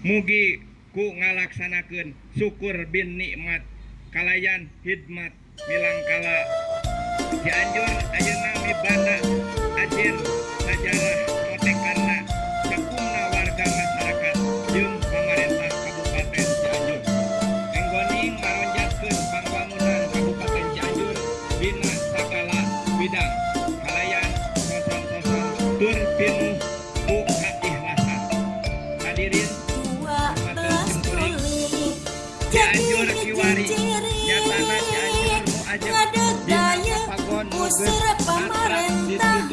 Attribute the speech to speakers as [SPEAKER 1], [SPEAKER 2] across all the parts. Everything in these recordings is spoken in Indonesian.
[SPEAKER 1] mugi ku ngalaksanakan syukur bin nikmat kalayan hikmat bilangkala Cianjur ayeuna mibanda ajir sajarah motek karena
[SPEAKER 2] Usir pemerintahan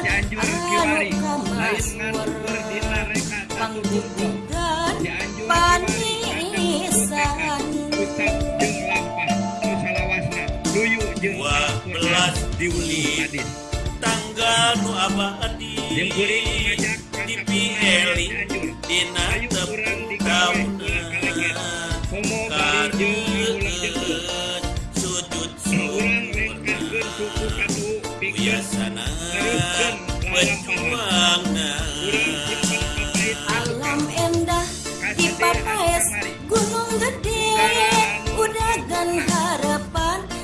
[SPEAKER 2] Cianjur
[SPEAKER 1] kiwari
[SPEAKER 2] anu kamasur
[SPEAKER 1] Cianjur
[SPEAKER 2] panisan
[SPEAKER 3] dua belas
[SPEAKER 1] hadis
[SPEAKER 3] tanggal nu
[SPEAKER 1] ngajak
[SPEAKER 3] di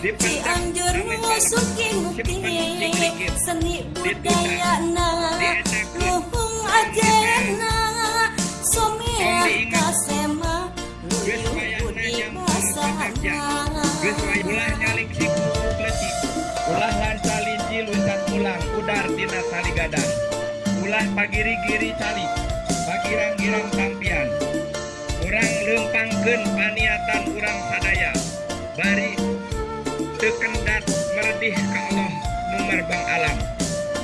[SPEAKER 1] Cianjur
[SPEAKER 2] musuki mukti Seni budayana Luhung ajena kasema
[SPEAKER 1] gadang. Ulah pagiri-giri cali Pagirang-girang tampian Urang lempangkeun paniatan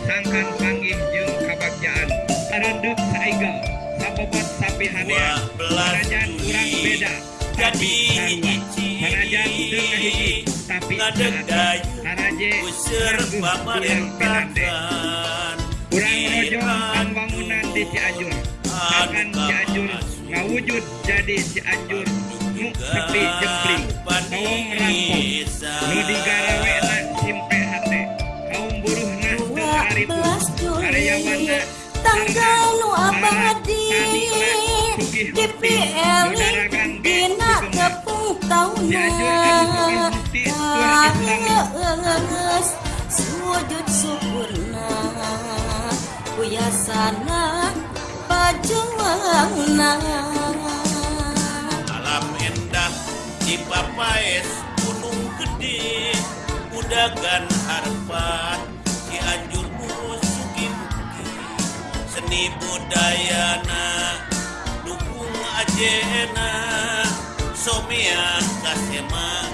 [SPEAKER 1] Sangkan panggih jeung kabagjaan Sarenduk saigal Sabobot sapi hadea
[SPEAKER 3] dua belas
[SPEAKER 1] Manajan urang beda. tapi
[SPEAKER 3] jadi
[SPEAKER 1] sarua Manajan teu ngahiji tapi
[SPEAKER 3] ngadegday
[SPEAKER 1] Haraje pinande
[SPEAKER 3] pamerintahan
[SPEAKER 1] Urang rojong pembangunan di Cianjur. Akan Cianjur ngawujud jadi Cianjur Nu sepi jempling Kaum rampung Nu digarawena
[SPEAKER 2] 12 Juli tanggal nu abadi di PL dina tepung tauna Kageus sujud syukurna Kuyasana pajuangna
[SPEAKER 3] alam endah di Papaes Gunung Gede Udagan harapan seni budayana dukung ajena somia kasema